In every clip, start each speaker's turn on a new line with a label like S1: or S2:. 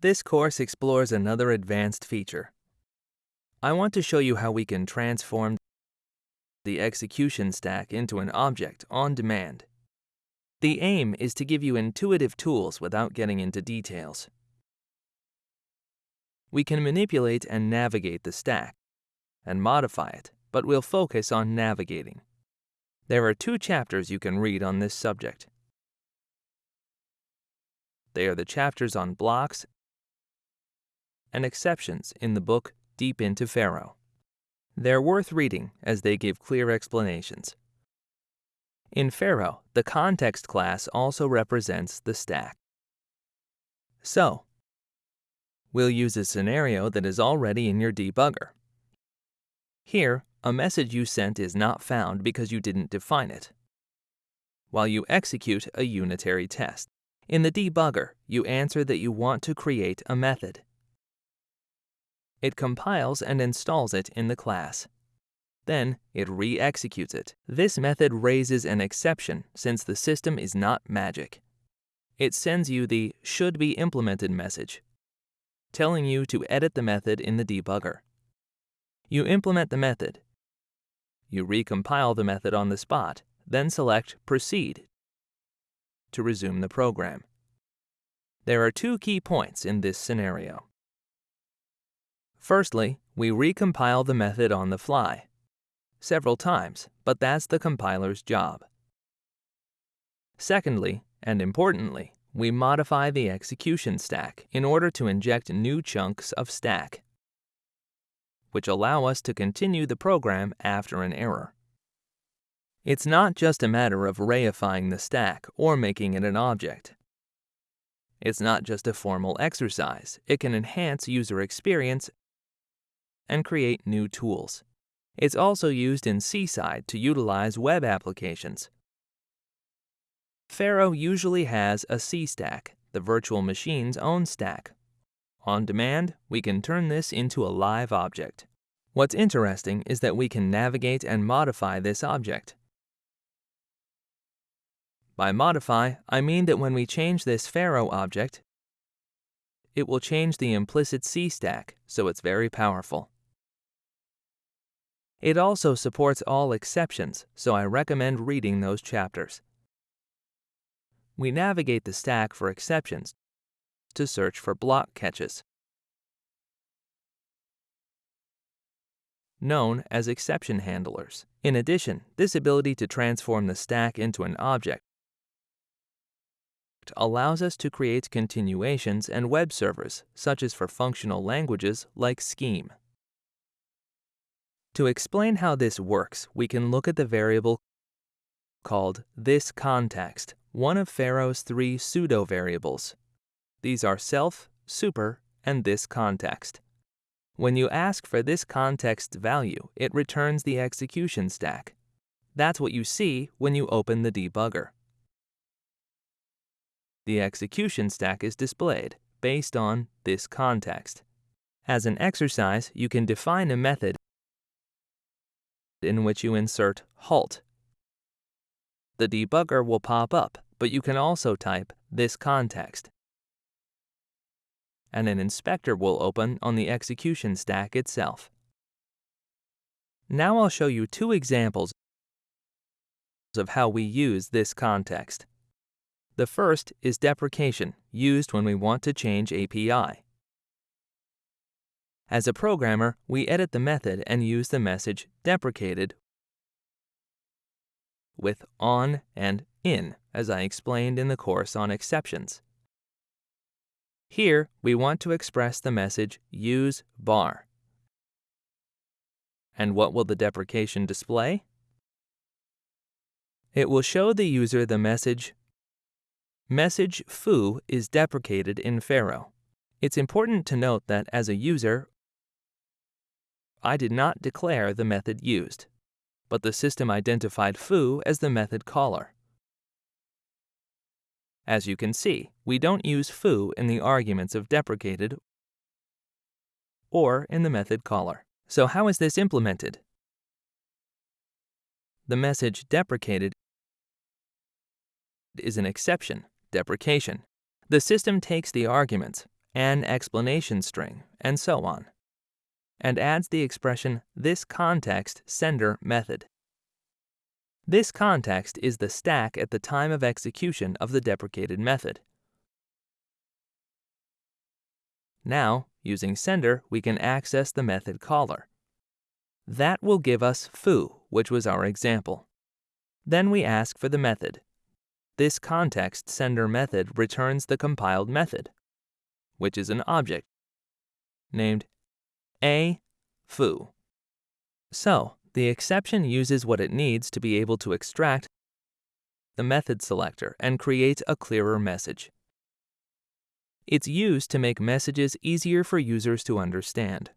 S1: This course explores another advanced feature. I want to show you how we can transform the execution stack into an object on demand. The aim is to give you intuitive tools without getting into details. We can manipulate and navigate the stack and modify it, but we'll focus on navigating. There are two chapters you can read on this subject. They are the chapters on blocks and exceptions in the book Deep into Pharo. They're worth reading as they give clear explanations. In Pharo, the context class also represents the stack. So, we'll use a scenario that is already in your debugger. Here, a message you sent is not found because you didn't define it. While you execute a unitary test, in the debugger, you answer that you want to create a method. It compiles and installs it in the class. Then it re-executes it. This method raises an exception since the system is not magic. It sends you the should be implemented message, telling you to edit the method in the debugger. You implement the method. You recompile the method on the spot, then select Proceed to resume the program. There are two key points in this scenario. Firstly, we recompile the method on the fly, several times, but that's the compiler's job. Secondly, and importantly, we modify the execution stack in order to inject new chunks of stack, which allow us to continue the program after an error. It's not just a matter of reifying the stack or making it an object. It's not just a formal exercise. It can enhance user experience and create new tools. It's also used in Seaside to utilize web applications. Pharo usually has a C-stack, the virtual machine's own stack. On demand, we can turn this into a live object. What's interesting is that we can navigate and modify this object. By modify, I mean that when we change this Pharo object, it will change the implicit C stack, so it's very powerful. It also supports all exceptions, so I recommend reading those chapters. We navigate the stack for exceptions to search for block catches, known as exception handlers. In addition, this ability to transform the stack into an object allows us to create continuations and web servers, such as for functional languages like Scheme. To explain how this works, we can look at the variable called this context, one of Pharo's three pseudo-variables. These are self, super, and this context. When you ask for this context value, it returns the execution stack. That's what you see when you open the debugger the execution stack is displayed based on this context. As an exercise, you can define a method in which you insert halt. The debugger will pop up, but you can also type this context. And an inspector will open on the execution stack itself. Now I'll show you two examples of how we use this context. The first is deprecation, used when we want to change API. As a programmer, we edit the method and use the message deprecated with on and in, as I explained in the course on exceptions. Here, we want to express the message use bar. And what will the deprecation display? It will show the user the message Message foo is deprecated in Pharo. It's important to note that as a user, I did not declare the method used, but the system identified foo as the method caller. As you can see, we don't use foo in the arguments of deprecated or in the method caller. So how is this implemented? The message deprecated is an exception deprecation. The system takes the arguments an explanation string, and so on, and adds the expression this context sender method. This context is the stack at the time of execution of the deprecated method. Now, using sender, we can access the method caller. That will give us foo, which was our example. Then we ask for the method. This context sender method returns the compiled method, which is an object named a foo. So, the exception uses what it needs to be able to extract the method selector and create a clearer message. It's used to make messages easier for users to understand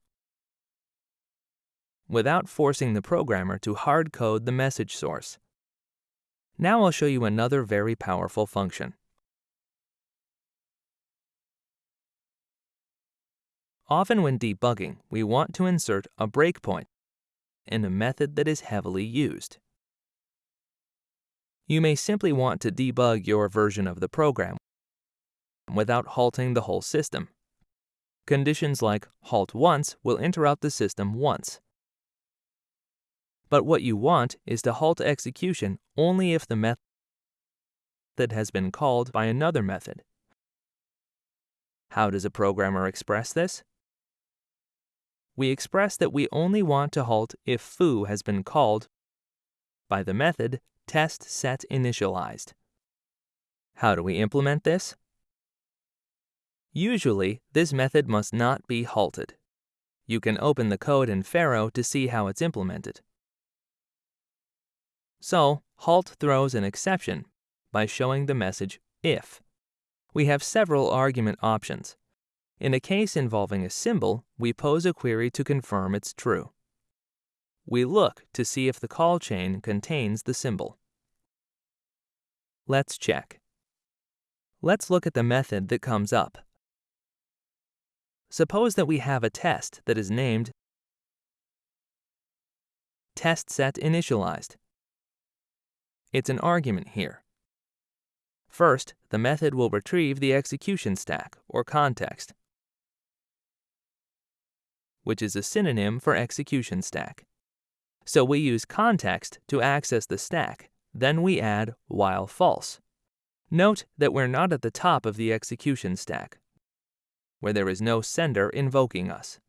S1: without forcing the programmer to hard code the message source. Now I'll show you another very powerful function. Often when debugging, we want to insert a breakpoint in a method that is heavily used. You may simply want to debug your version of the program without halting the whole system. Conditions like halt once will interrupt the system once. But what you want is to halt execution only if the method that has been called by another method. How does a programmer express this? We express that we only want to halt if foo has been called by the method test set initialized. How do we implement this? Usually, this method must not be halted. You can open the code in Pharo to see how it's implemented. So, halt throws an exception by showing the message if. We have several argument options. In a case involving a symbol, we pose a query to confirm it's true. We look to see if the call chain contains the symbol. Let's check. Let's look at the method that comes up. Suppose that we have a test that is named TestSetInitialized. It's an argument here. First, the method will retrieve the execution stack, or context, which is a synonym for execution stack. So we use context to access the stack, then we add while false. Note that we're not at the top of the execution stack, where there is no sender invoking us.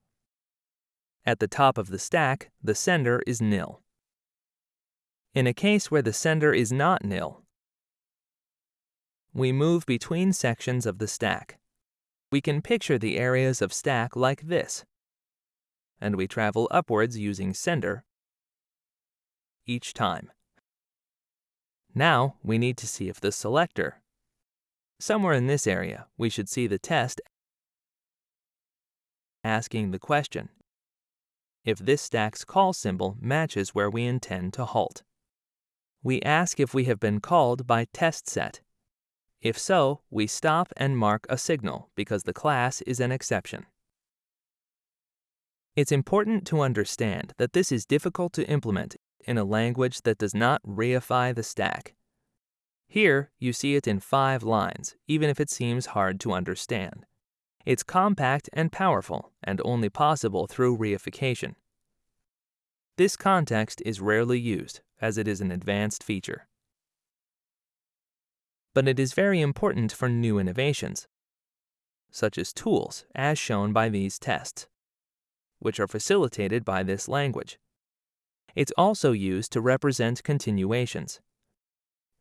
S1: At the top of the stack, the sender is nil. In a case where the sender is not nil, we move between sections of the stack. We can picture the areas of stack like this, and we travel upwards using sender each time. Now we need to see if the selector. Somewhere in this area, we should see the test asking the question if this stack's call symbol matches where we intend to halt. We ask if we have been called by test set. If so, we stop and mark a signal because the class is an exception. It's important to understand that this is difficult to implement in a language that does not reify the stack. Here, you see it in five lines, even if it seems hard to understand. It's compact and powerful, and only possible through reification. This context is rarely used, as it is an advanced feature. But it is very important for new innovations, such as tools, as shown by these tests, which are facilitated by this language. It's also used to represent continuations.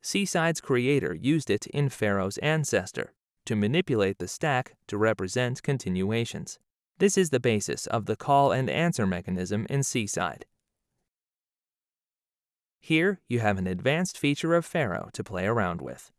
S1: Seaside's creator used it in Pharo's Ancestor, to manipulate the stack to represent continuations. This is the basis of the call and answer mechanism in Seaside. Here, you have an advanced feature of Pharo to play around with.